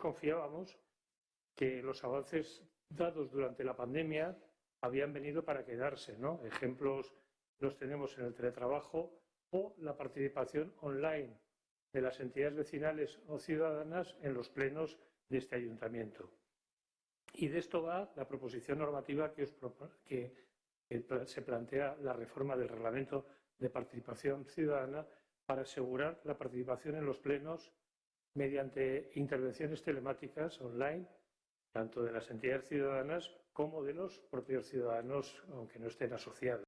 confiábamos que los avances dados durante la pandemia habían venido para quedarse, ¿no? Ejemplos los tenemos en el teletrabajo o la participación online de las entidades vecinales o ciudadanas en los plenos de este ayuntamiento. Y de esto va la proposición normativa que, se plantea la reforma del reglamento de participación ciudadana para asegurar la participación en los plenos mediante intervenciones telemáticas online, tanto de las entidades ciudadanas como de los propios ciudadanos, aunque no estén asociados.